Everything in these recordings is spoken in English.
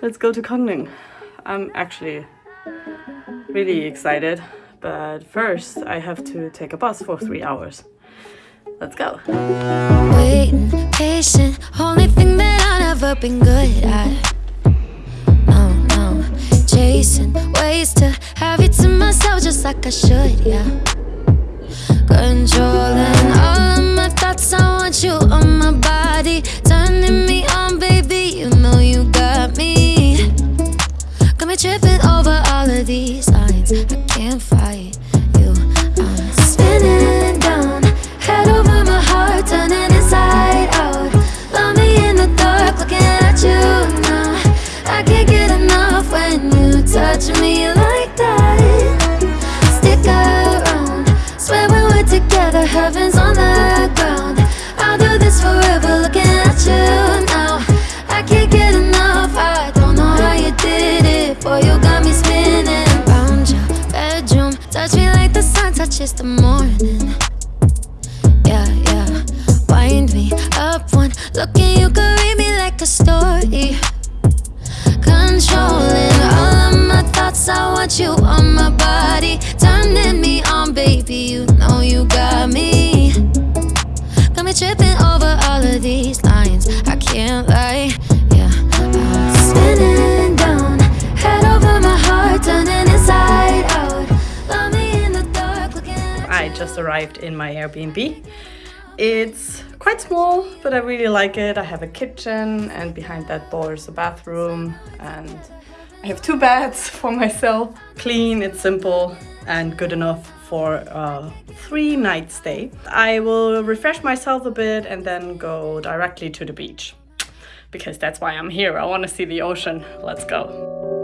Let's go to Gangneung. I'm actually really excited, but first I have to take a bus for three hours. Let's go. Waiting, patient, only thing that I've never been good at. No, no, chasing ways to like I should, yeah. Controlling all of my thoughts, I want you on my body, turning me on, baby. You know you got me. Got me tripping over all of these lines. Up one look and you read me like a story. Controlling all of my thoughts, I want you on my body. Turning me on, baby, you know you got me. Got me tripping over all of these lines. I can't lie, yeah. I'm spinning down, head over my heart, turning inside out. Love me in the dark, looking at I just arrived in my Airbnb. It's quite small, but I really like it. I have a kitchen and behind that door is a bathroom and I have two beds for myself. Clean, it's simple and good enough for a three night stay. I will refresh myself a bit and then go directly to the beach because that's why I'm here. I want to see the ocean. Let's go.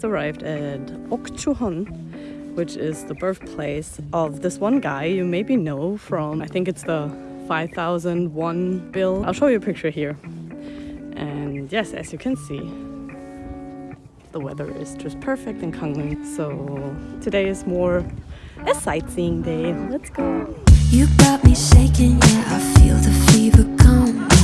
Just arrived at Ojukheon, which is the birthplace of this one guy you maybe know from, I think it's the 5001 bill. I'll show you a picture here. And yes, as you can see, the weather is just perfect in Gangneung. So today is more a sightseeing day. Let's go. You got me shaking, yeah, I feel the fever coming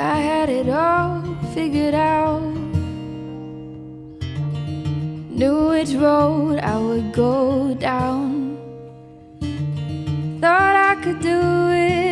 I had it all figured out. Knew which road I would go down. Thought I could do it.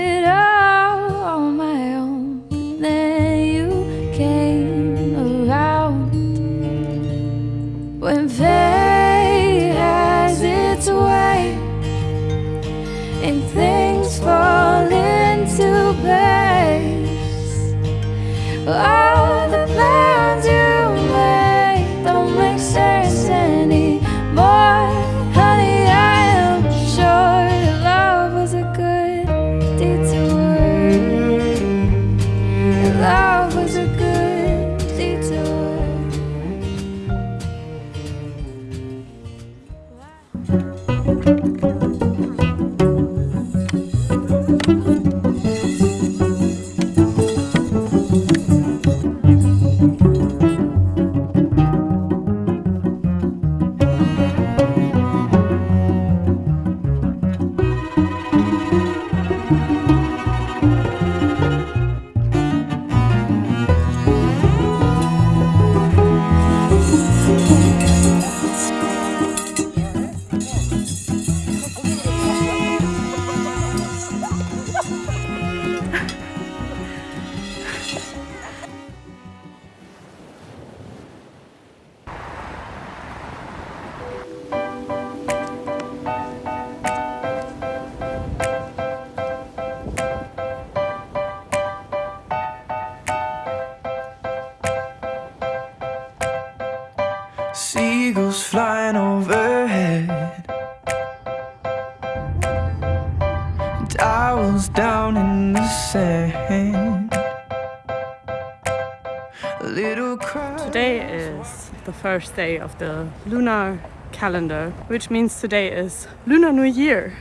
Today is the first day of the lunar calendar, which means today is Lunar New Year.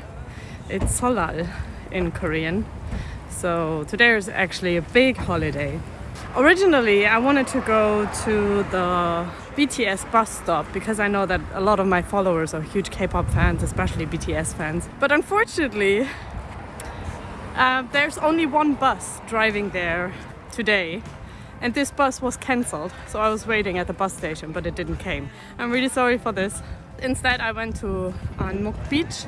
It's Seollal in Korean. So today is actually a big holiday. Originally, I wanted to go to the BTS bus stop because I know that a lot of my followers are huge K-pop fans, especially BTS fans. But unfortunately, uh, there's only one bus driving there today and this bus was cancelled so I was waiting at the bus station but it didn't came. I'm really sorry for this. Instead I went to Anmok Beach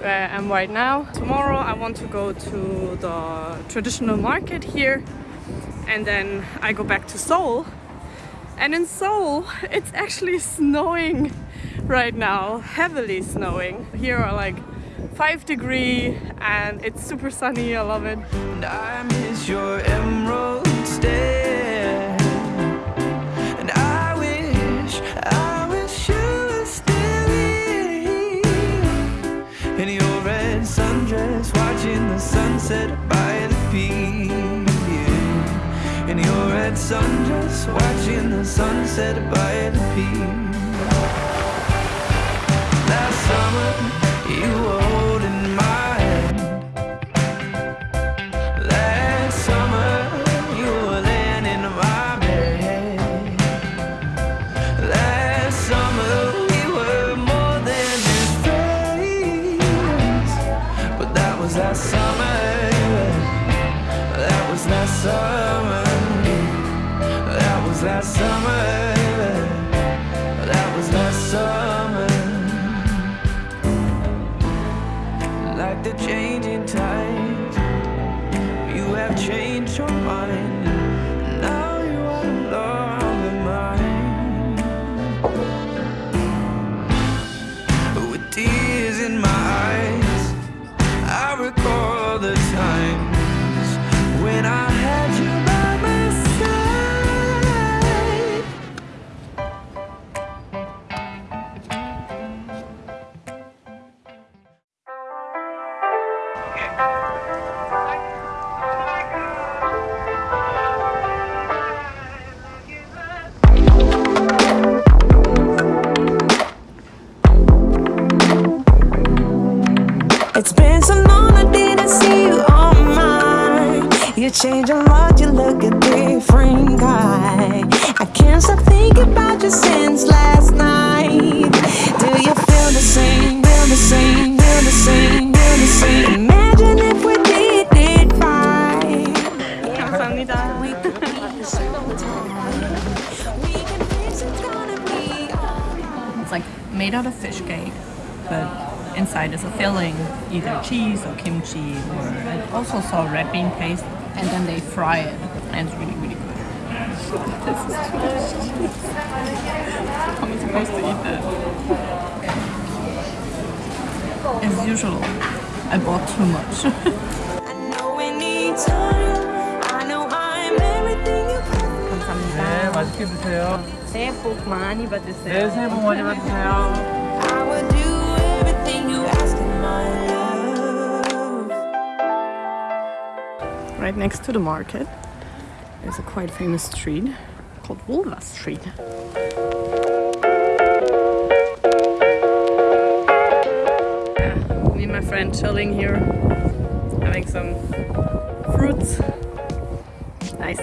where I am right now. Tomorrow I want to go to the traditional market here and then I go back to Seoul. And in Seoul it's actually snowing right now heavily snowing. Here are like five degree and it's super sunny I love it. And I miss your emerald stare and I wish I wish you were still in the sunset by the beach. Just watching the sunset by the pier. Last summer, you change a lot, you look a different guy. I can't stop thinking about you since last night. Do you feel the same? Feel the same? Feel the same? Feel the same? Imagine if we did it right. 감사합니다. We could be so tight. We can fix it's gonna be alright. It's like made out of fish cake, but inside is a filling, either cheese or kimchi, or I also saw red bean paste, and then they fry it, and it's really, really good. this is too much cheese. How am I supposed to eat that? As usual, I bought too much. I know we need time. I know I'm everything you 네, 맛있게 드세요. 새해 복 많이 받으세요. 네, 새해 복 많이 받으세요. I would do everything you ask in my love. Right next to the market is a quite famous street called Wolhwa Street. Me and my friend chilling here, having some fruits. Nice.